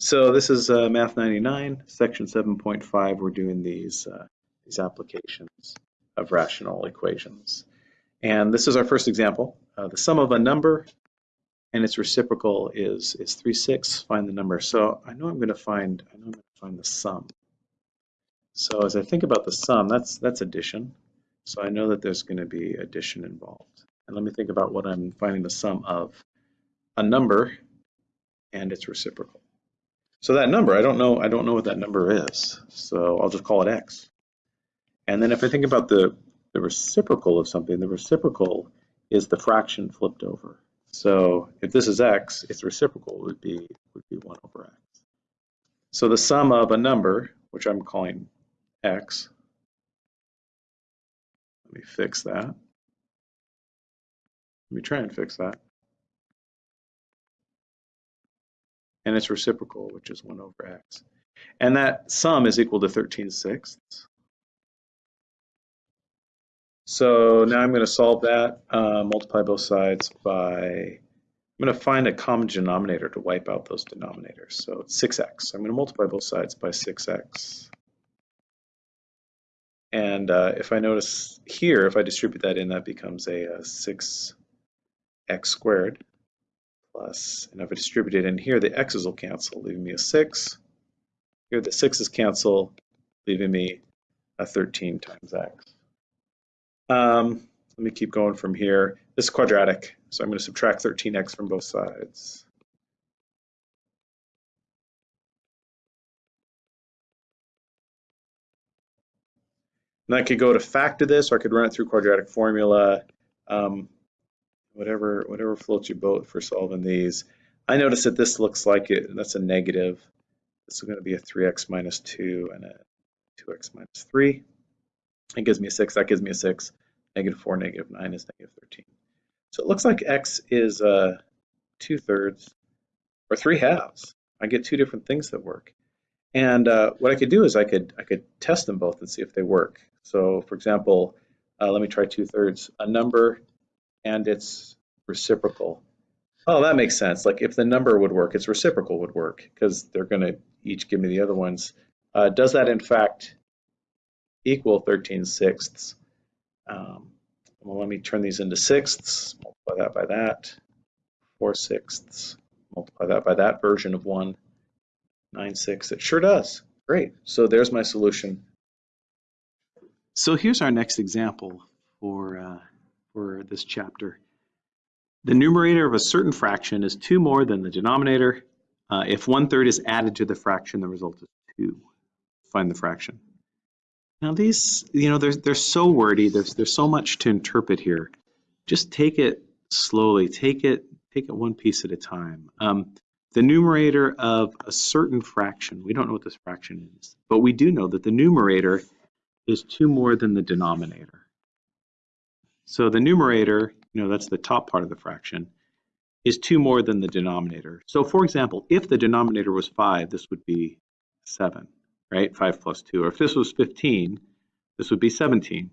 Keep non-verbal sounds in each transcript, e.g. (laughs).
So this is uh, Math 99, section 7.5. We're doing these, uh, these applications of rational equations. And this is our first example. Uh, the sum of a number and its reciprocal is, is 3, 6. Find the number. So I know I'm going to find, I know I'm going to find the sum. So as I think about the sum, that's, that's addition. So I know that there's going to be addition involved. And let me think about what I'm finding the sum of. A number and its reciprocal. So that number, I don't know, I don't know what that number is. So I'll just call it x. And then if I think about the, the reciprocal of something, the reciprocal is the fraction flipped over. So if this is x, its reciprocal would be would be 1 over x. So the sum of a number, which I'm calling x, let me fix that. Let me try and fix that. And its reciprocal, which is 1 over x. And that sum is equal to 13 sixths. So now I'm going to solve that, uh, multiply both sides by, I'm going to find a common denominator to wipe out those denominators. So it's 6x. I'm going to multiply both sides by 6x. And uh, if I notice here, if I distribute that in, that becomes a, a 6x squared plus, and if I distribute it in here, the x's will cancel, leaving me a 6. Here the 6's cancel, leaving me a 13 times x. Um, let me keep going from here. This is quadratic, so I'm going to subtract 13x from both sides. And I could go to factor this, or I could run it through quadratic formula. Um, whatever whatever floats your boat for solving these. I notice that this looks like it, that's a negative. This is going to be a 3x minus 2 and a 2x minus 3. It gives me a 6, that gives me a 6. Negative 4, negative 9 is negative 13. So it looks like x is uh, 2 thirds or 3 halves. I get two different things that work. And uh, what I could do is I could I could test them both and see if they work. So for example, uh, let me try 2 thirds. A number and its reciprocal. Oh, that makes sense. Like if the number would work, its reciprocal would work because they're going to each give me the other ones. Uh, does that in fact equal 13 sixths? Um, well, let me turn these into sixths, multiply that by that, 4 sixths, multiply that by that version of 1, 9 sixths. It sure does. Great. So there's my solution. So here's our next example for uh, for this chapter. The numerator of a certain fraction is 2 more than the denominator. Uh, if one third is added to the fraction, the result is 2. Find the fraction. Now these, you know, they're, they're so wordy. There's, there's so much to interpret here. Just take it slowly. Take it, take it one piece at a time. Um, the numerator of a certain fraction, we don't know what this fraction is, but we do know that the numerator is 2 more than the denominator. So the numerator, you know, that's the top part of the fraction, is 2 more than the denominator. So for example, if the denominator was 5, this would be 7, right? 5 plus 2. Or if this was 15, this would be 17.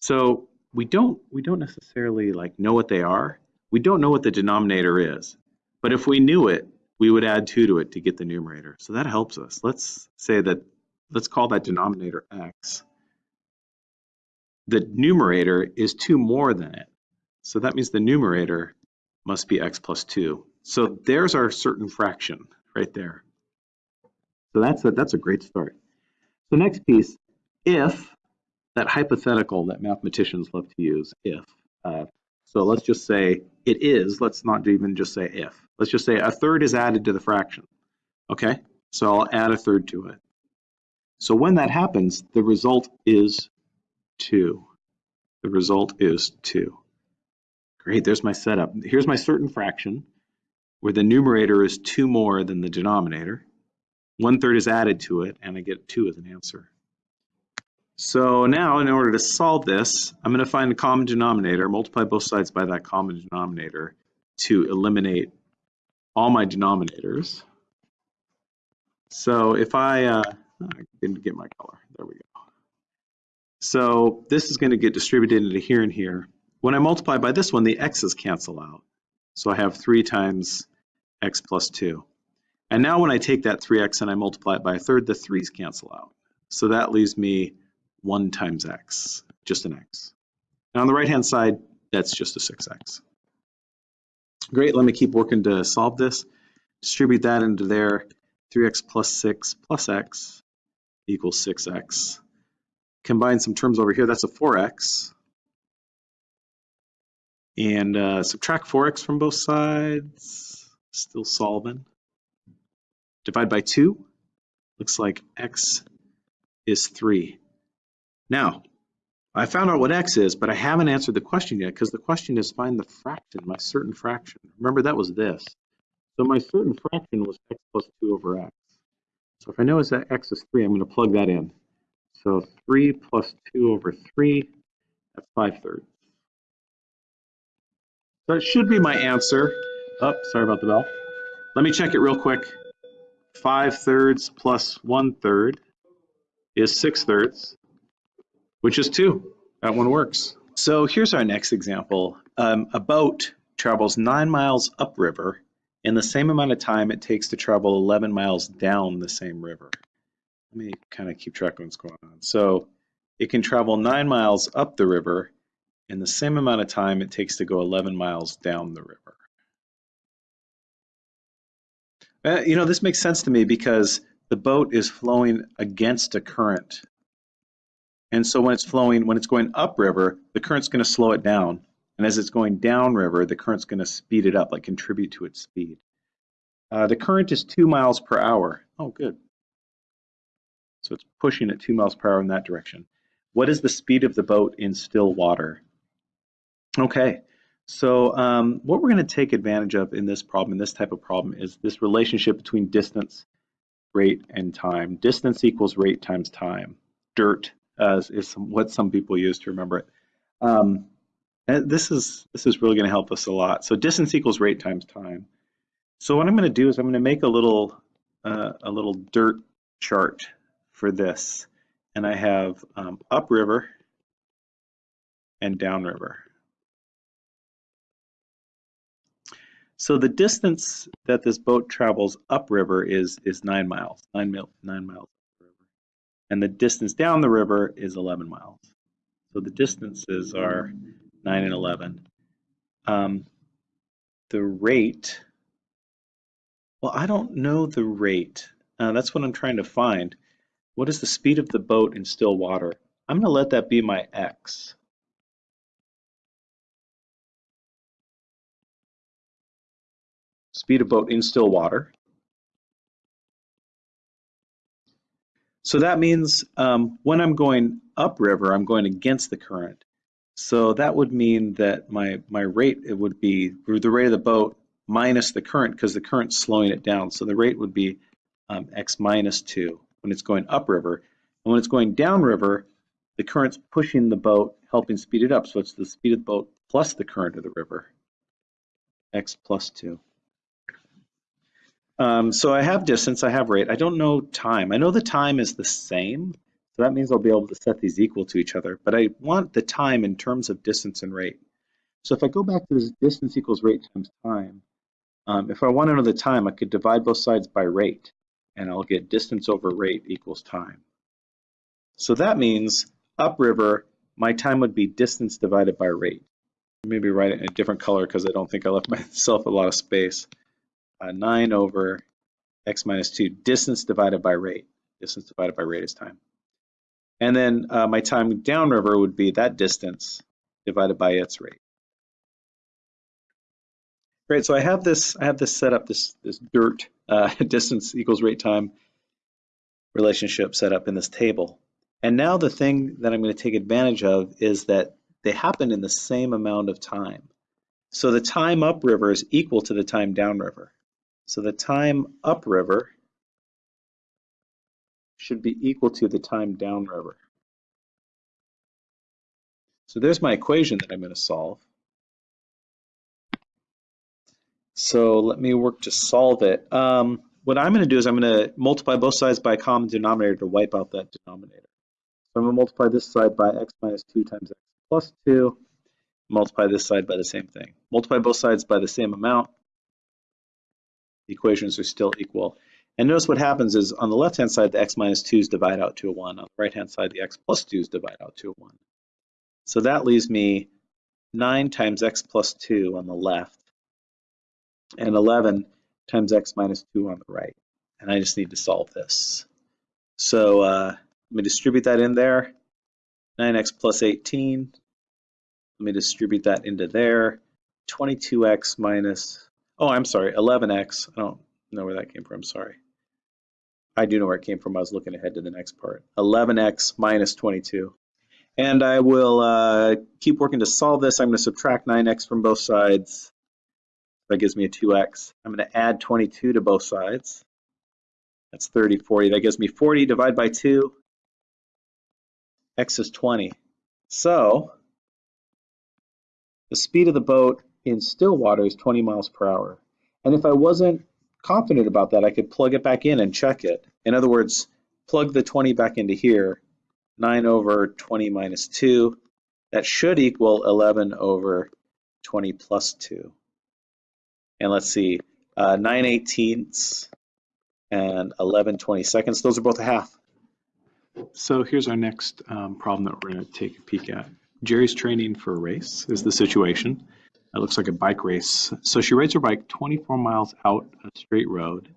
So we don't we don't necessarily like know what they are. We don't know what the denominator is. But if we knew it, we would add 2 to it to get the numerator. So that helps us. Let's say that let's call that denominator x the numerator is 2 more than it. So that means the numerator must be x plus 2. So there's our certain fraction right there. So that's a, that's a great start. So next piece, if, that hypothetical that mathematicians love to use, if. Uh, so let's just say it is, let's not even just say if. Let's just say a third is added to the fraction. Okay, so I'll add a third to it. So when that happens, the result is 2. The result is 2. Great, there's my setup. Here's my certain fraction where the numerator is 2 more than the denominator. One third is added to it, and I get 2 as an answer. So now, in order to solve this, I'm going to find a common denominator, multiply both sides by that common denominator to eliminate all my denominators. So if I, uh, I didn't get my color, there we go. So this is going to get distributed into here and here. When I multiply by this one, the x's cancel out. So I have 3 times x plus 2. And now when I take that 3x and I multiply it by a third, the 3's cancel out. So that leaves me 1 times x, just an x. And on the right-hand side, that's just a 6x. Great, let me keep working to solve this. Distribute that into there. 3x plus 6 plus x equals 6x. Combine some terms over here, that's a 4x. And uh, subtract 4x from both sides, still solving. Divide by 2, looks like x is 3. Now, I found out what x is, but I haven't answered the question yet because the question is find the fraction, my certain fraction. Remember that was this. So my certain fraction was x plus 2 over x. So if I know that x is 3, I'm going to plug that in. So 3 plus 2 over 3, that's 5 thirds. So it should be my answer. Oh, sorry about the bell. Let me check it real quick. 5 thirds plus 1 third is 6 thirds, which is 2. That one works. So here's our next example. Um, a boat travels 9 miles upriver in the same amount of time it takes to travel 11 miles down the same river. Let me kind of keep track of what's going on. So it can travel 9 miles up the river in the same amount of time it takes to go 11 miles down the river. Uh, you know, this makes sense to me because the boat is flowing against a current. And so when it's flowing, when it's going upriver, the current's going to slow it down. And as it's going downriver, the current's going to speed it up, like contribute to its speed. Uh, the current is two miles per hour. Oh, good. So it's pushing at two miles per hour in that direction. What is the speed of the boat in still water? Okay, so um, what we're going to take advantage of in this problem, in this type of problem, is this relationship between distance, rate, and time. Distance equals rate times time. DIRT uh, is some, what some people use to remember it. Um, this is this is really going to help us a lot. So distance equals rate times time. So what I'm going to do is I'm going to make a little uh, a little dirt chart for this, and I have um, upriver and downriver. So the distance that this boat travels upriver is is nine miles, nine, mil, nine miles and the distance down the river is 11 miles. So the distances are nine and 11. Um, the rate, well, I don't know the rate. Uh, that's what I'm trying to find. What is the speed of the boat in still water? I'm going to let that be my x. speed of boat in still water. So that means um, when I'm going upriver, I'm going against the current. So that would mean that my, my rate, it would be the rate of the boat minus the current because the current's slowing it down. So the rate would be um, x minus 2 when it's going upriver. And when it's going downriver, the current's pushing the boat, helping speed it up. So it's the speed of the boat plus the current of the river, x plus 2. Um, so I have distance, I have rate. I don't know time. I know the time is the same, so that means I'll be able to set these equal to each other, but I want the time in terms of distance and rate. So if I go back to this distance equals rate times time, um, if I want to know the time, I could divide both sides by rate, and I'll get distance over rate equals time. So that means upriver, my time would be distance divided by rate. Maybe write it in a different color because I don't think I left (laughs) myself a lot of space uh, 9 over x minus 2, distance divided by rate. Distance divided by rate is time. And then uh, my time downriver would be that distance divided by its rate. Great, so I have this, I have this set up, this, this dirt uh, (laughs) distance equals rate time relationship set up in this table. And now the thing that I'm going to take advantage of is that they happen in the same amount of time. So the time upriver is equal to the time downriver. So the time upriver should be equal to the time downriver. So there's my equation that I'm going to solve. So let me work to solve it. Um, what I'm going to do is I'm going to multiply both sides by a common denominator to wipe out that denominator. So I'm going to multiply this side by x minus 2 times x plus 2, multiply this side by the same thing. Multiply both sides by the same amount, The equations are still equal. And notice what happens is on the left-hand side, the x minus 2's divide out to a 1. On the right-hand side, the x plus 2's divide out to a 1. So that leaves me 9 times x plus 2 on the left and 11 times x minus 2 on the right. And I just need to solve this. So uh, let me distribute that in there. 9x plus 18. Let me distribute that into there. 22x minus, oh, I'm sorry, 11x. I don't know where that came from, sorry. I do know where it came from. I was looking ahead to the next part. 11x minus 22. And I will uh, keep working to solve this. I'm going to subtract 9x from both sides. That gives me a 2x. I'm going to add 22 to both sides. That's 30, 40. That gives me 40 divided by 2. X is 20. So the speed of the boat in still water is 20 miles per hour. And if I wasn't confident about that, I could plug it back in and check it. In other words, plug the 20 back into here. 9 over 20 minus 2. That should equal 11 over 20 plus 2. And let's see, uh, 9 eighteenths and 11 22nds. Those are both a half. So here's our next um, problem that we're going to take a peek at. Jerry's training for a race is the situation. It looks like a bike race. So she rides her bike 24 miles out a straight road.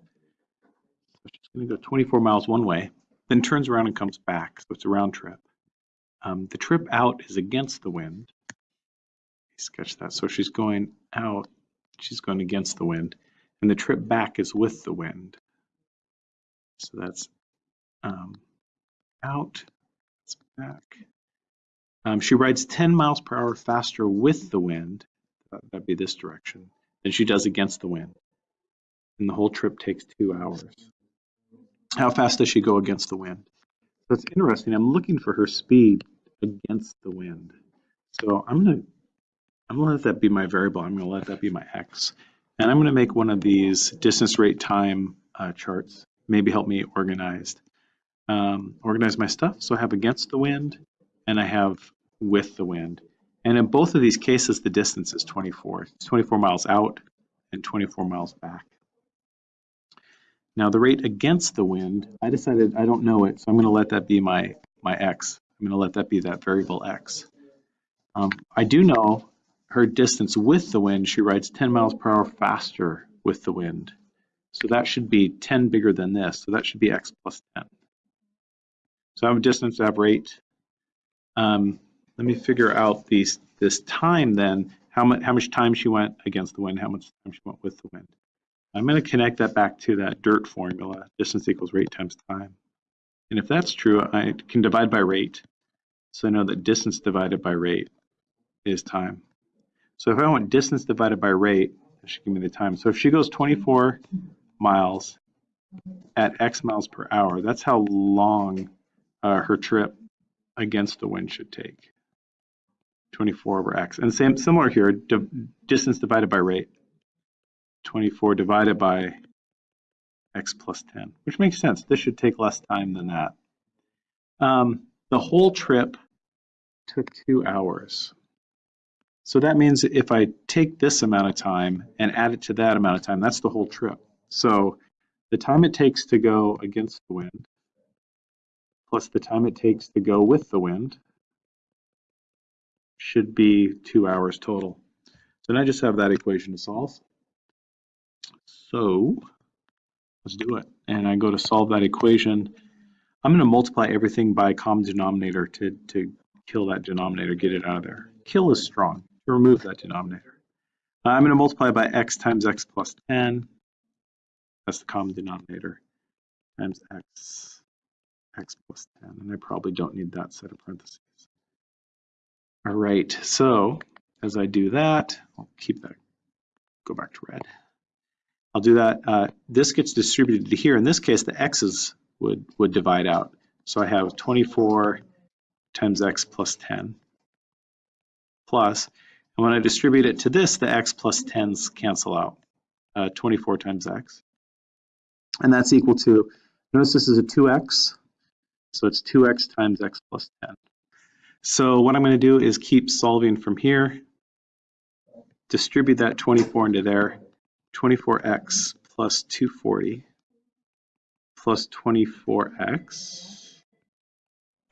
So she's going to go 24 miles one way, then turns around and comes back. So it's a round trip. Um, the trip out is against the wind. Sketch that. So she's going out, she's going against the wind, and the trip back is with the wind. So that's um, out, it's back. Um, she rides 10 miles per hour faster with the wind, that'd be this direction, than she does against the wind. And the whole trip takes two hours. How fast does she go against the wind? So it's interesting. I'm looking for her speed against the wind. So I'm gonna I'm gonna let that be my variable. I'm gonna let that be my x, and I'm gonna make one of these distance, rate, time uh, charts. Maybe help me organized um, organize my stuff. So I have against the wind and I have with the wind. And in both of these cases, the distance is 24. It's 24 miles out and 24 miles back. Now the rate against the wind, I decided I don't know it, so I'm going to let that be my, my x. I'm going to let that be that variable x. Um, I do know her distance with the wind, she rides 10 miles per hour faster with the wind. So that should be 10 bigger than this, so that should be x plus 10. So I have a distance, I have rate. Um, let me figure out these this time then, how much how much time she went against the wind, how much time she went with the wind. I'm going to connect that back to that dirt formula, distance equals rate times time. And if that's true, I can divide by rate. So I know that distance divided by rate is time. So if I want distance divided by rate, that should give me the time. So if she goes 24 miles at X miles per hour, that's how long uh, her trip against the wind should take. 24 over x. And same similar here, di distance divided by rate. 24 divided by x plus 10, which makes sense. This should take less time than that. Um, the whole trip took two hours. So that means if I take this amount of time and add it to that amount of time, that's the whole trip. So the time it takes to go against the wind plus the time it takes to go with the wind should be two hours total. So now I just have that equation to solve. So let's do it. And I go to solve that equation. I'm going to multiply everything by common denominator to, to kill that denominator, get it out of there. Kill is strong. Remove that denominator. I'm going to multiply by x times x plus 10. That's the common denominator times x x plus 10, and I probably don't need that set of parentheses. All right, so as I do that, I'll keep that, go back to red. I'll do that. Uh, this gets distributed to here. In this case, the x's would, would divide out. So I have 24 times x plus 10 plus, and when I distribute it to this, the x plus 10s cancel out. Uh, 24 times x. And that's equal to, notice this is a 2x, so it's 2x times x plus 10. So what I'm going to do is keep solving from here, distribute that 24 into there, 24x plus 240 plus 24x.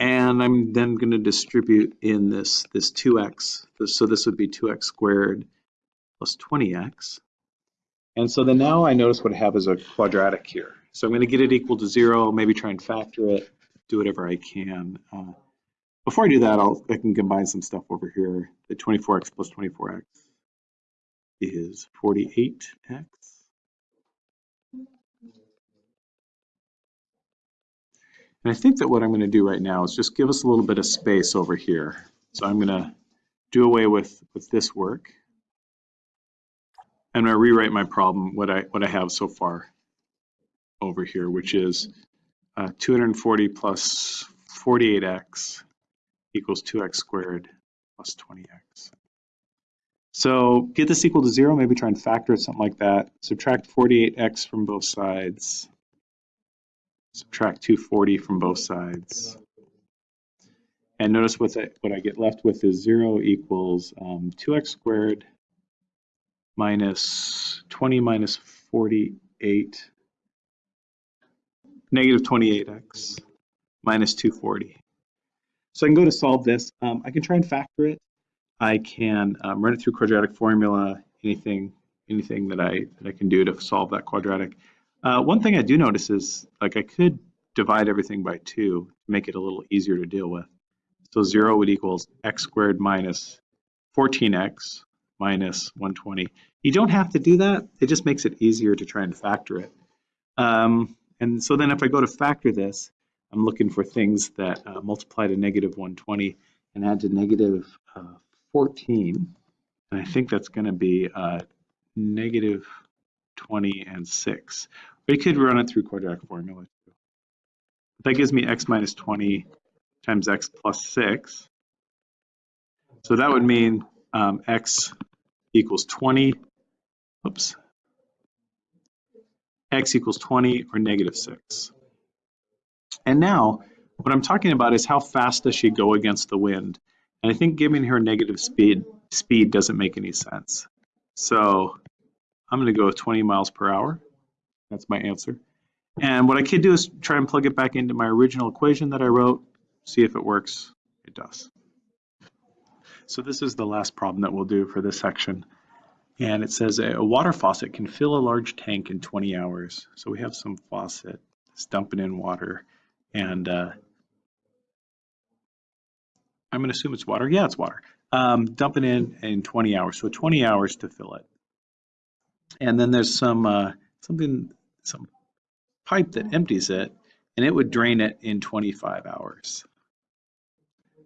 And I'm then going to distribute in this, this 2x. So this would be 2x squared plus 20x. And so then now I notice what I have is a quadratic here. So I'm going to get it equal to zero, maybe try and factor it, do whatever I can. Uh, before I do that, I'll, I can combine some stuff over here. The 24x plus 24x is 48x. And I think that what I'm going to do right now is just give us a little bit of space over here. So I'm going to do away with, with this work. I'm going to rewrite my problem, what I, what I have so far over here, which is uh, 240 plus 48x equals 2x squared plus 20x. So get this equal to zero, maybe try and factor it, something like that. Subtract 48x from both sides. Subtract 240 from both sides. And notice what I, what I get left with is zero equals um, 2x squared minus 20 minus 48, negative 28x minus 240. So I can go to solve this. Um, I can try and factor it. I can um, run it through quadratic formula, anything anything that I, that I can do to solve that quadratic. Uh, one thing I do notice is like I could divide everything by two to make it a little easier to deal with. So zero would equals x squared minus 14x minus 120. You don't have to do that. It just makes it easier to try and factor it. Um, and so then if I go to factor this, I'm looking for things that uh, multiply to negative 120 and add to negative, uh, 14. And I think that's going to be uh, negative 20 and 6. We could run it through quadratic formula. That gives me x minus 20 times x plus 6. So that would mean um, x equals 20. Oops. x equals 20 or negative 6. And now, what I'm talking about is how fast does she go against the wind? And I think giving her negative speed speed doesn't make any sense. So I'm going to go with 20 miles per hour. That's my answer. And what I could do is try and plug it back into my original equation that I wrote, see if it works. It does. So this is the last problem that we'll do for this section. And it says a water faucet can fill a large tank in 20 hours. So we have some faucet that's dumping in water. And uh, I'm going to assume it's water. Yeah, it's water. Um, dump it in in 20 hours. So 20 hours to fill it. And then there's some uh, something, some pipe that empties it, and it would drain it in 25 hours.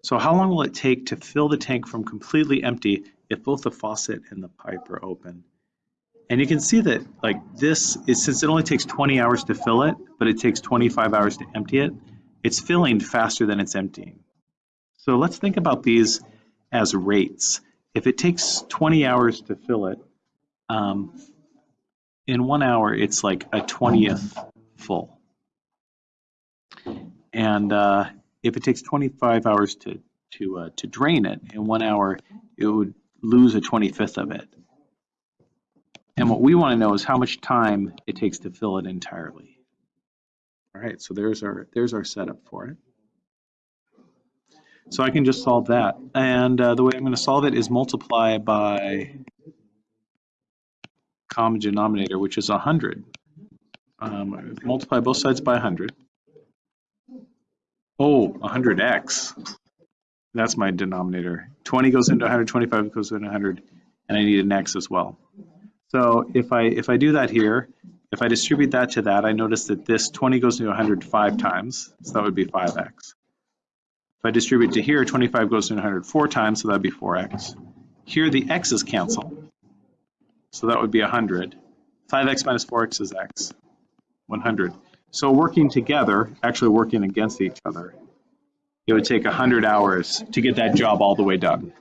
So how long will it take to fill the tank from completely empty if both the faucet and the pipe are open? And you can see that like this is since it only takes 20 hours to fill it, but it takes 25 hours to empty it, it's filling faster than it's emptying. So let's think about these as rates. If it takes 20 hours to fill it, um, in one hour it's like a 20th full. And uh, if it takes 25 hours to to uh, to drain it, in one hour it would lose a 25th of it. And what we want to know is how much time it takes to fill it entirely. All right, so there's our there's our setup for it. So I can just solve that. And uh, the way I'm going to solve it is multiply by common denominator, which is 100. Um, multiply both sides by 100. Oh, 100x. That's my denominator. 20 goes into 100, 25 goes into 100, and I need an x as well. So if I if I do that here, if I distribute that to that, I notice that this 20 goes into 105 times, so that would be 5x. If I distribute to here, 25 goes into 104 times, so that'd be 4x. Here the x's cancel, so that would be 100. 5x minus 4x is x, 100. So working together, actually working against each other, it would take 100 hours to get that job all the way done.